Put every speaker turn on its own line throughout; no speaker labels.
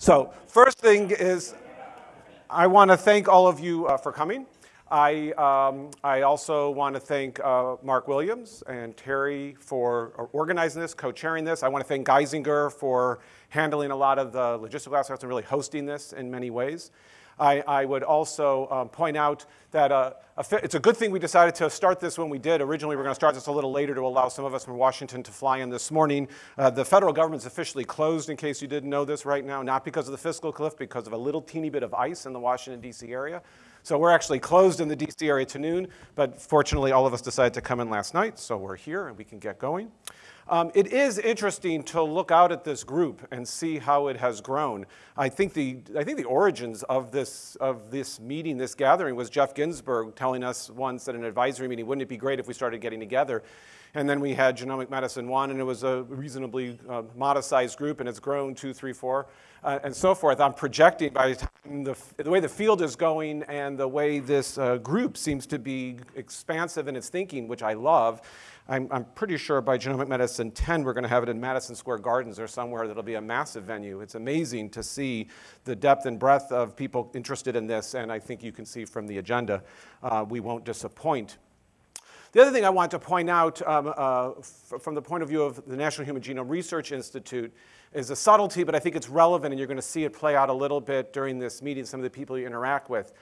So first thing is, I want to thank all of you uh, for coming. I, um, I also want to thank uh, Mark Williams and Terry for organizing this, co-chairing this. I want to thank Geisinger for handling a lot of the logistical aspects and really hosting this in many ways. I, I would also um, point out that uh, a it's a good thing we decided to start this when we did. Originally, we were going to start this a little later to allow some of us from Washington to fly in this morning. Uh, the federal government's officially closed, in case you didn't know this right now, not because of the fiscal cliff, because of a little teeny bit of ice in the Washington, D.C. area. So we're actually closed in the D.C. area to noon, but fortunately, all of us decided to come in last night, so we're here and we can get going. Um, it is interesting to look out at this group and see how it has grown. I think the, I think the origins of this, of this meeting, this gathering, was Jeff Ginsburg telling us once at an advisory meeting, wouldn't it be great if we started getting together? And then we had Genomic Medicine 1, and it was a reasonably uh, modest-sized group, and it's grown two, three, four, uh, and so forth. I'm projecting by the time the, the, way the field is going and the way this uh, group seems to be expansive in its thinking, which I love, I'm, I'm pretty sure by Genomic Medicine 10, we're going to have it in Madison Square Gardens or somewhere that'll be a massive venue. It's amazing to see the depth and breadth of people interested in this, and I think you can see from the agenda, uh, we won't disappoint. The other thing I want to point out um, uh, from the point of view of the National Human Genome Research Institute is a subtlety, but I think it's relevant, and you're going to see it play out a little bit during this meeting, some of the people you interact with.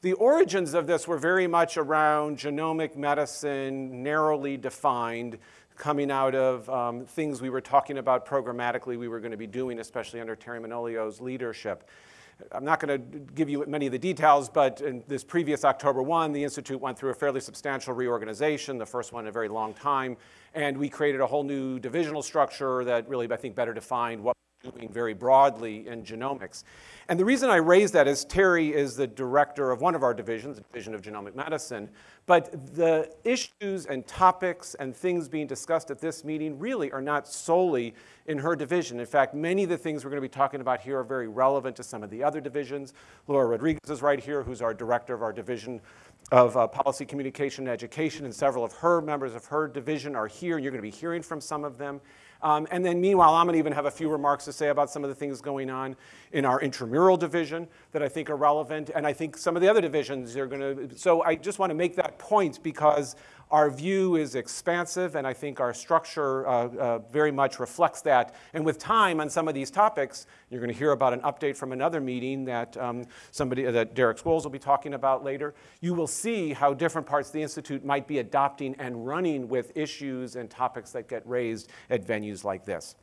The origins of this were very much around genomic medicine, narrowly defined, coming out of um, things we were talking about programmatically we were going to be doing, especially under Terry Manolio's leadership. I'm not going to give you many of the details, but in this previous October 1, the Institute went through a fairly substantial reorganization, the first one in a very long time, and we created a whole new divisional structure that really, I think, better defined what doing very broadly in genomics. And the reason I raise that is Terry is the director of one of our divisions, the Division of Genomic Medicine. But the issues and topics and things being discussed at this meeting really are not solely in her division. In fact, many of the things we're going to be talking about here are very relevant to some of the other divisions. Laura Rodriguez is right here, who's our director of our division of uh, policy communication and education, and several of her members of her division are here, and you're going to be hearing from some of them. Um, and then meanwhile, I'm going to even have a few remarks to say about some of the things going on in our intramural division that I think are relevant. And I think some of the other divisions are going to, so I just want to make that point because our view is expansive, and I think our structure uh, uh, very much reflects that. And with time on some of these topics, you're going to hear about an update from another meeting that um, somebody that Derek Scholes will be talking about later. You will see how different parts of the institute might be adopting and running with issues and topics that get raised at venues like this.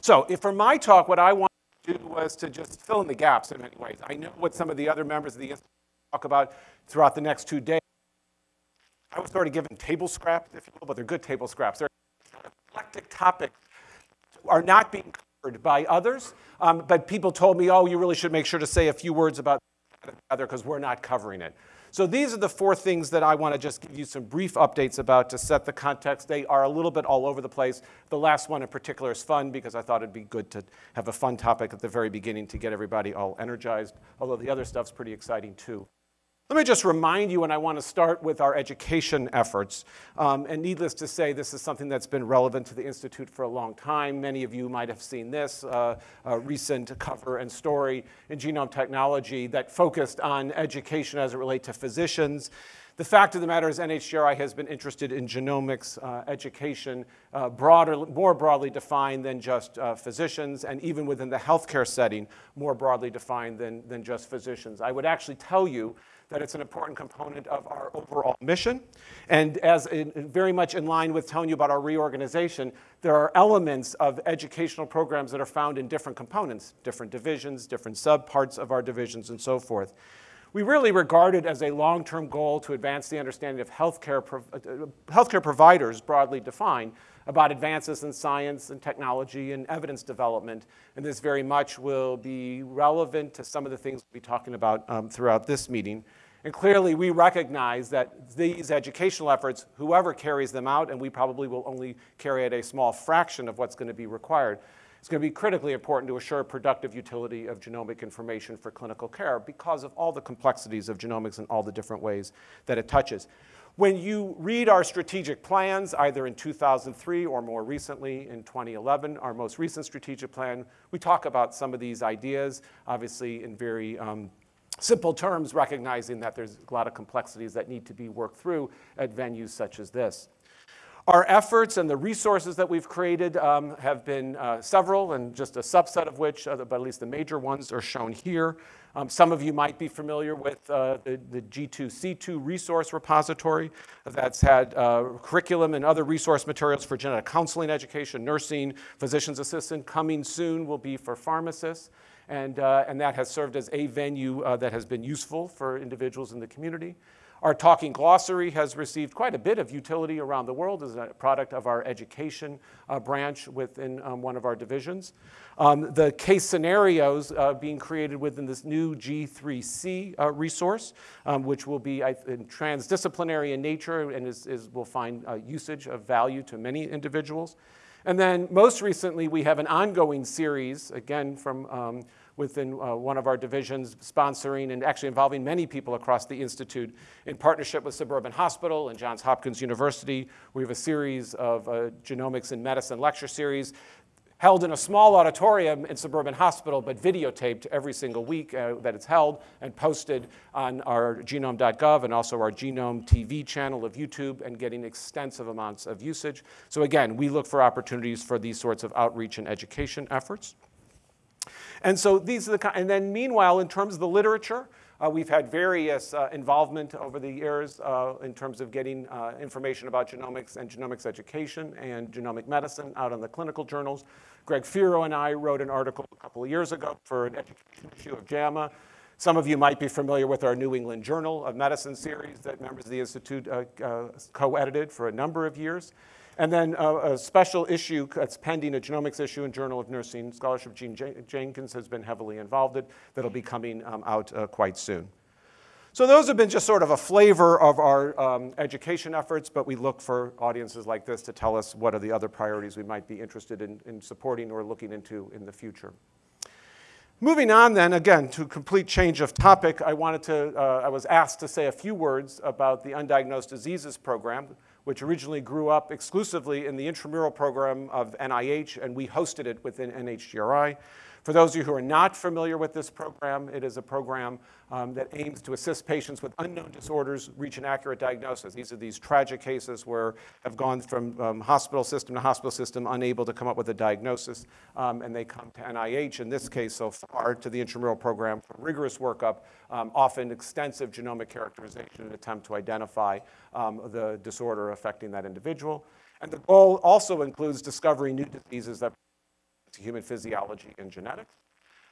So, if for my talk, what I want to do was to just fill in the gaps in many ways. I know what some of the other members of the institute talk about throughout the next two days. I was sort of given table scraps, if you will, but they're good table scraps. They're eclectic topics are not being covered by others, um, but people told me, oh, you really should make sure to say a few words about other because we're not covering it. So these are the four things that I want to just give you some brief updates about to set the context. They are a little bit all over the place. The last one in particular is fun because I thought it'd be good to have a fun topic at the very beginning to get everybody all energized, although the other stuff's pretty exciting too. Let me just remind you, and I want to start with our education efforts. Um, and needless to say, this is something that's been relevant to the Institute for a long time. Many of you might have seen this uh, recent cover and story in Genome Technology that focused on education as it relates to physicians. The fact of the matter is NHGRI has been interested in genomics uh, education uh, broader, more broadly defined than just uh, physicians, and even within the healthcare setting, more broadly defined than, than just physicians. I would actually tell you that it's an important component of our overall mission. And as in, very much in line with telling you about our reorganization, there are elements of educational programs that are found in different components, different divisions, different subparts of our divisions, and so forth. We really regard it as a long-term goal to advance the understanding of healthcare, uh, healthcare providers, broadly defined, about advances in science and technology and evidence development. And this very much will be relevant to some of the things we'll be talking about um, throughout this meeting. And clearly, we recognize that these educational efforts, whoever carries them out, and we probably will only carry out a small fraction of what's going to be required, it's going to be critically important to assure productive utility of genomic information for clinical care because of all the complexities of genomics and all the different ways that it touches. When you read our strategic plans, either in 2003 or more recently in 2011, our most recent strategic plan, we talk about some of these ideas, obviously in very um, simple terms, recognizing that there's a lot of complexities that need to be worked through at venues such as this. Our efforts and the resources that we've created um, have been uh, several, and just a subset of which, uh, but at least the major ones, are shown here. Um, some of you might be familiar with uh, the, the, G2C2 resource repository that's had uh, curriculum and other resource materials for genetic counseling education, nursing, physician's assistant. Coming soon will be for pharmacists. And, uh, and that has served as a venue uh, that has been useful for individuals in the community. Our Talking Glossary has received quite a bit of utility around the world as a product of our education uh, branch within um, one of our divisions. Um, the case scenarios uh, being created within this new G3C uh, resource, um, which will be transdisciplinary in nature and is, is will find uh, usage of value to many individuals. And then most recently, we have an ongoing series, again from um, within uh, one of our divisions, sponsoring and actually involving many people across the Institute in partnership with Suburban Hospital and Johns Hopkins University. We have a series of uh, genomics and medicine lecture series held in a small auditorium in Suburban Hospital, but videotaped every single week uh, that it's held and posted on our genome.gov and also our Genome TV channel of YouTube and getting extensive amounts of usage. So again, we look for opportunities for these sorts of outreach and education efforts. And so these are the, and then meanwhile, in terms of the literature, uh, we've had various uh, involvement over the years uh, in terms of getting uh, information about genomics and genomics education and genomic medicine out on the clinical journals. Greg Feero and I wrote an article a couple of years ago for an education issue of JAMA. Some of you might be familiar with our New England Journal of Medicine series that members of the Institute uh, uh, co-edited for a number of years. And then uh, a special issue that's pending, a genomics issue in Journal of Nursing Scholarship. Jean Jen Jenkins has been heavily involved in that'll be coming um, out uh, quite soon. So those have been just sort of a flavor of our um, education efforts, but we look for audiences like this to tell us what are the other priorities we might be interested in, in supporting or looking into in the future. Moving on then, again, to complete change of topic, I wanted to, uh, I was asked to say a few words about the Undiagnosed Diseases Program, which originally grew up exclusively in the intramural program of NIH, and we hosted it within NHGRI. For those of you who are not familiar with this program, it is a program um, that aims to assist patients with unknown disorders reach an accurate diagnosis. These are these tragic cases where have gone from um, hospital system to hospital system unable to come up with a diagnosis, um, and they come to NIH, in this case so far, to the intramural program for rigorous workup, um, often extensive genomic characterization in attempt to identify um, the disorder affecting that individual. And the goal also includes discovering new diseases that to human physiology and genetics.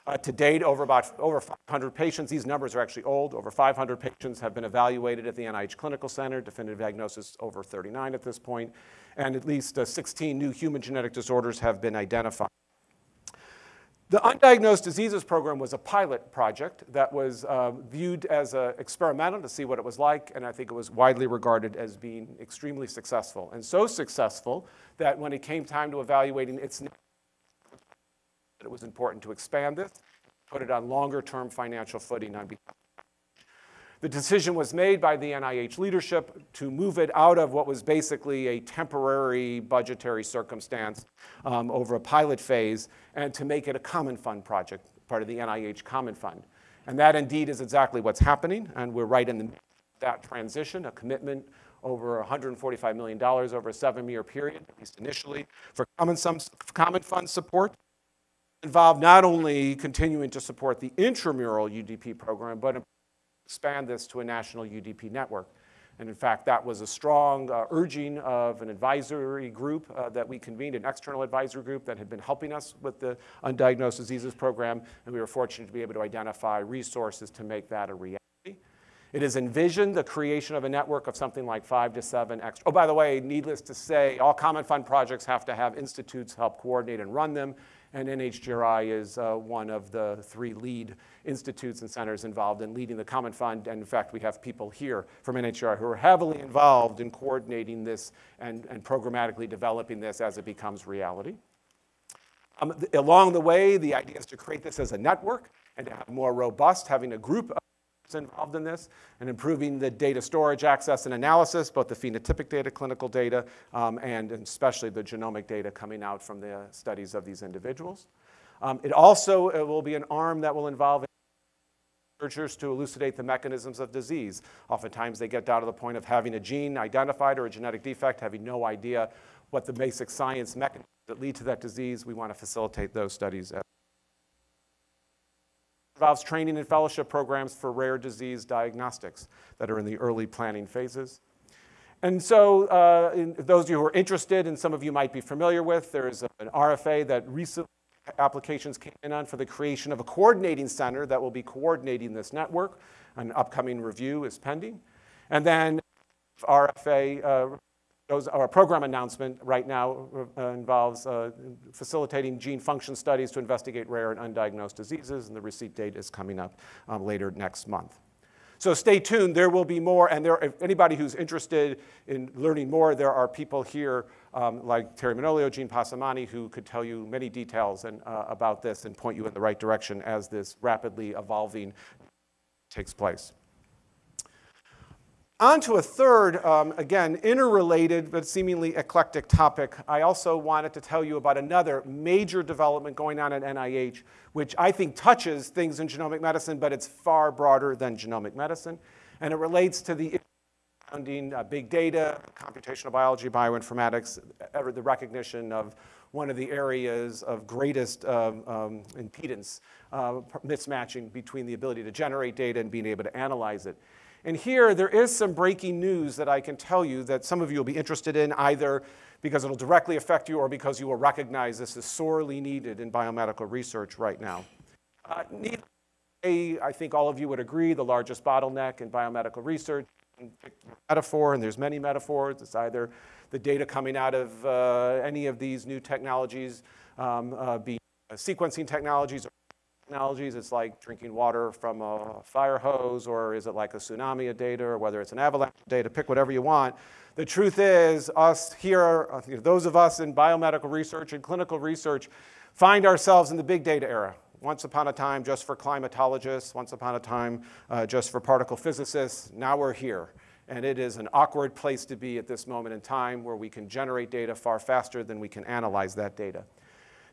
Uh, to date, over about over 500 patients, these numbers are actually old, over 500 patients have been evaluated at the NIH Clinical Center, definitive diagnosis over 39 at this point, and at least uh, 16 new human genetic disorders have been identified. The Undiagnosed Diseases Program was a pilot project that was uh, viewed as experimental to see what it was like, and I think it was widely regarded as being extremely successful. And so successful that when it came time to evaluating its that it was important to expand this, put it on longer term financial footing on behalf. The decision was made by the NIH leadership to move it out of what was basically a temporary budgetary circumstance um, over a pilot phase and to make it a common fund project, part of the NIH Common Fund. And that indeed is exactly what's happening, and we're right in the, that transition, a commitment over $145 million over a seven-year period, at least initially, for common, common fund support involved not only continuing to support the intramural UDP program, but expand this to a national UDP network. And in fact, that was a strong uh, urging of an advisory group uh, that we convened, an external advisory group that had been helping us with the undiagnosed diseases program, and we were fortunate to be able to identify resources to make that a reality. It has envisioned the creation of a network of something like five to seven extra. Oh, by the way, needless to say, all Common Fund projects have to have institutes help coordinate and run them and NHGRI is uh, one of the three lead institutes and centers involved in leading the Common Fund. And in fact, we have people here from NHGRI who are heavily involved in coordinating this and, and programmatically developing this as it becomes reality. Um, along the way, the idea is to create this as a network and to have more robust, having a group involved in this and improving the data storage, access, and analysis, both the phenotypic data, clinical data, um, and especially the genomic data coming out from the studies of these individuals. Um, it also it will be an arm that will involve researchers to elucidate the mechanisms of disease. Oftentimes they get down to the point of having a gene identified or a genetic defect, having no idea what the basic science mechanisms that lead to that disease. We want to facilitate those studies. It involves training and fellowship programs for rare disease diagnostics that are in the early planning phases. And so uh, those of you who are interested, and some of you might be familiar with, there's an RFA that recently applications came in on for the creation of a coordinating center that will be coordinating this network. An upcoming review is pending. And then RFA, uh, those, our program announcement right now uh, involves uh, facilitating gene function studies to investigate rare and undiagnosed diseases, and the receipt date is coming up um, later next month. So stay tuned. There will be more. And there, if anybody who's interested in learning more, there are people here um, like Terry Manolio, Gene Passamani, who could tell you many details and, uh, about this and point you in the right direction as this rapidly evolving takes place. On to a third, um, again, interrelated but seemingly eclectic topic. I also wanted to tell you about another major development going on at NIH, which I think touches things in genomic medicine, but it's far broader than genomic medicine. And it relates to the surrounding uh, big data, computational biology, bioinformatics, the recognition of one of the areas of greatest um, um, impedance, uh, mismatching between the ability to generate data and being able to analyze it. And here, there is some breaking news that I can tell you that some of you will be interested in, either because it'll directly affect you or because you will recognize this is sorely needed in biomedical research right now. Uh, I think all of you would agree, the largest bottleneck in biomedical research, metaphor, and there's many metaphors. It's either the data coming out of uh, any of these new technologies, um, uh, be sequencing technologies or technologies. It's like drinking water from a fire hose, or is it like a tsunami of data, or whether it's an avalanche of data, pick whatever you want. The truth is, us here, uh, those of us in biomedical research and clinical research, find ourselves in the big data era. Once upon a time, just for climatologists, once upon a time, uh, just for particle physicists. Now we're here. And it is an awkward place to be at this moment in time where we can generate data far faster than we can analyze that data.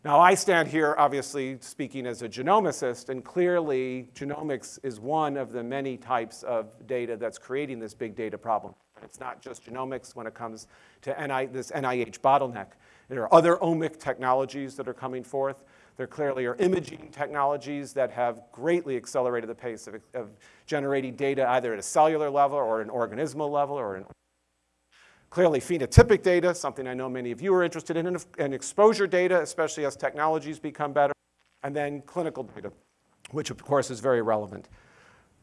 Now, I stand here obviously speaking as a genomicist, and clearly genomics is one of the many types of data that's creating this big data problem. It's not just genomics when it comes to NI, this NIH bottleneck. There are other omic technologies that are coming forth. There clearly are imaging technologies that have greatly accelerated the pace of, of generating data either at a cellular level or an organismal level or an Clearly, phenotypic data, something I know many of you are interested in, and exposure data, especially as technologies become better, and then clinical data, which of course is very relevant.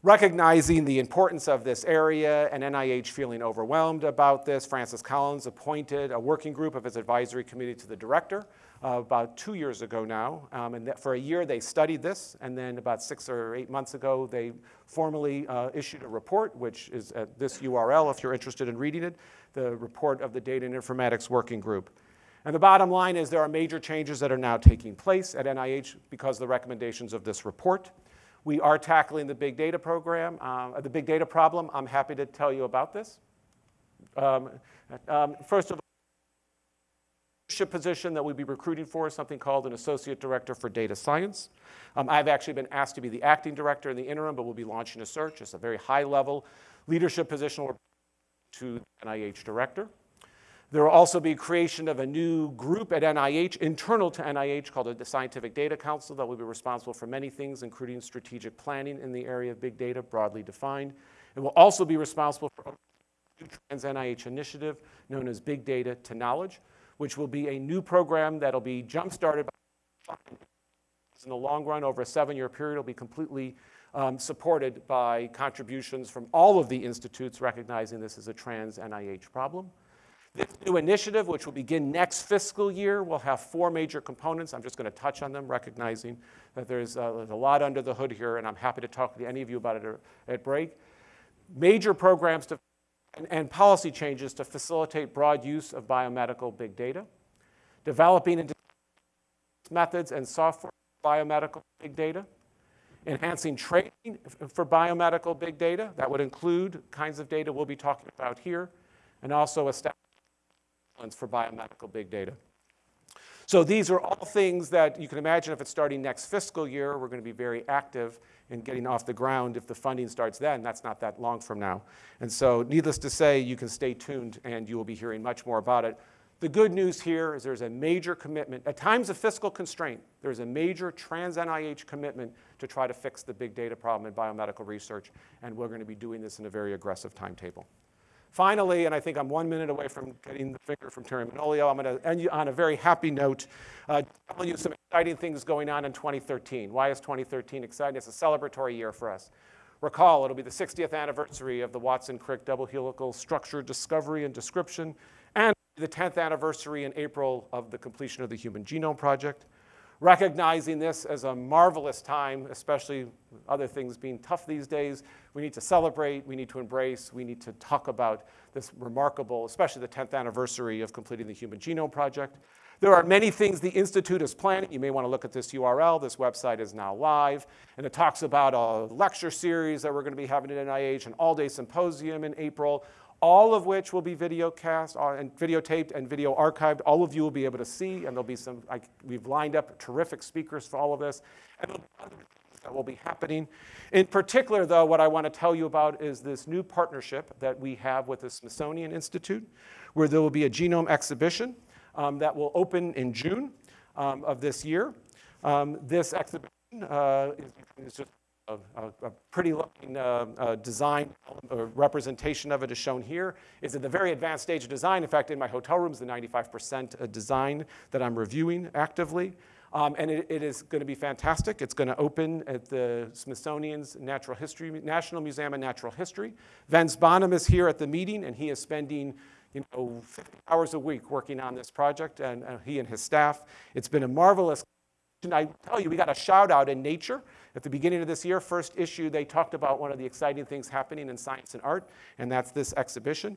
Recognizing the importance of this area and NIH feeling overwhelmed about this, Francis Collins appointed a working group of his advisory committee to the director uh, about two years ago now. Um, and for a year they studied this, and then about six or eight months ago they formally uh, issued a report, which is at this URL if you're interested in reading it, the report of the Data and Informatics Working Group. And the bottom line is there are major changes that are now taking place at NIH because of the recommendations of this report. We are tackling the big data program, uh, the big data problem. I'm happy to tell you about this. Um, um, first of leadership position that we'll be recruiting for is something called an associate director for data science. Um, I've actually been asked to be the acting director in the interim, but we'll be launching a search. It's a very high level leadership position to NIH director. There will also be creation of a new group at NIH, internal to NIH, called the Scientific Data Council that will be responsible for many things, including strategic planning in the area of big data, broadly defined. It will also be responsible for a new trans NIH initiative known as Big Data to Knowledge, which will be a new program that'll be jump-started in the long run over a seven-year period. It'll be completely um, supported by contributions from all of the institutes recognizing this as a trans NIH problem. This new initiative, which will begin next fiscal year, will have four major components. I'm just going to touch on them, recognizing that there's, uh, there's a lot under the hood here, and I'm happy to talk to any of you about it at break. Major programs to, and, and policy changes to facilitate broad use of biomedical big data, developing and methods and software for biomedical big data, enhancing training for biomedical big data. That would include kinds of data we'll be talking about here, and also establishing for biomedical big data. So these are all things that you can imagine if it's starting next fiscal year, we're going to be very active in getting off the ground if the funding starts then. That's not that long from now. And so, needless to say, you can stay tuned and you will be hearing much more about it. The good news here is there's a major commitment, at times of fiscal constraint, there's a major trans NIH commitment to try to fix the big data problem in biomedical research, and we're going to be doing this in a very aggressive timetable. Finally, and I think I'm one minute away from getting the finger from Terry Manolio, I'm going to end you on a very happy note, uh, telling you some exciting things going on in 2013. Why is 2013 exciting? It's a celebratory year for us. Recall, it'll be the 60th anniversary of the Watson-Crick double helical structure discovery and description, and the 10th anniversary in April of the completion of the Human Genome Project recognizing this as a marvelous time, especially other things being tough these days. We need to celebrate, we need to embrace, we need to talk about this remarkable, especially the 10th anniversary of completing the Human Genome Project. There are many things the Institute is planning. You may want to look at this URL. This website is now live. And it talks about a lecture series that we're going to be having at NIH, an all day symposium in April, all of which will be video cast uh, and videotaped and video archived. All of you will be able to see, and there'll be some, like, we've lined up terrific speakers for all of this. And other things that will be happening. In particular, though, what I want to tell you about is this new partnership that we have with the Smithsonian Institute, where there will be a genome exhibition um, that will open in June um, of this year. Um, this exhibition uh, is, is just a, a, pretty looking uh, uh, design uh, representation of it is shown here. It's at the very advanced stage of design. In fact, in my hotel room is the 95% uh, design that I'm reviewing actively. Um, and it, it is going to be fantastic. It's going to open at the Smithsonian's Natural History, National Museum of Natural History. Vince Bonham is here at the meeting, and he is spending you know, 50 hours a week working on this project, and uh, he and his staff. It's been a marvelous I tell you, we got a shout out in Nature at the beginning of this year. First issue, they talked about one of the exciting things happening in science and art, and that's this exhibition.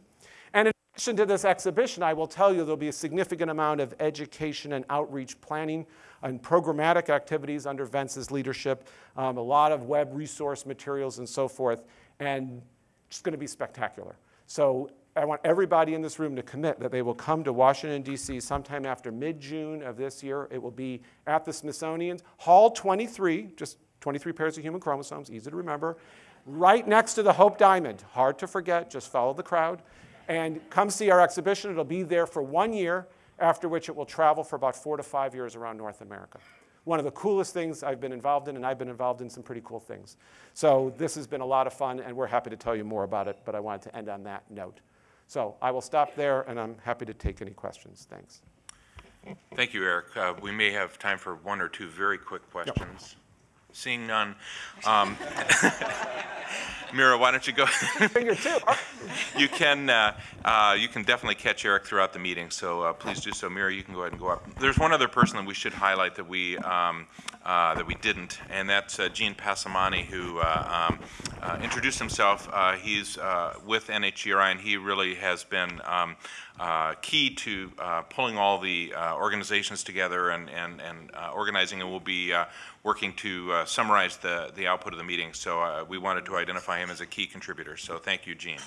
And in addition to this exhibition, I will tell you there'll be a significant amount of education and outreach planning and programmatic activities under Vince's leadership, um, a lot of web resource materials and so forth, and it's going to be spectacular. So I want everybody in this room to commit that they will come to Washington, D.C. sometime after mid June of this year. It will be at the Smithsonian's Hall 23, just 23 pairs of human chromosomes, easy to remember, right next to the Hope Diamond. Hard to forget, just follow the crowd. And come see our exhibition. It'll be there for one year, after which it will travel for about four to five years around North America. One of the coolest things I've been involved in, and I've been involved in some pretty cool things. So this has been a lot of fun, and we're happy to tell you more about it, but I wanted to end on that note. So I will stop there, and I'm happy to take any questions. Thanks.
Thank you, Eric. Uh, we may have time for one or two very quick questions. Yep. Seeing none. Um, Mira, why don't you go?
Finger two.
you can uh, uh, you can definitely catch Eric throughout the meeting, so uh, please do so. Mira, you can go ahead and go up. There's one other person that we should highlight that we um, uh, that we didn't, and that's uh, Gene Passamani, who uh, um, introduced himself. he's with NHGRI, and he really has been. Um, uh, key to uh, pulling all the uh, organizations together and, and, and organizing, and we'll be working to uh, summarize the, the output of the meeting. So uh, we wanted to identify him as a key contributor. So thank you, Gene.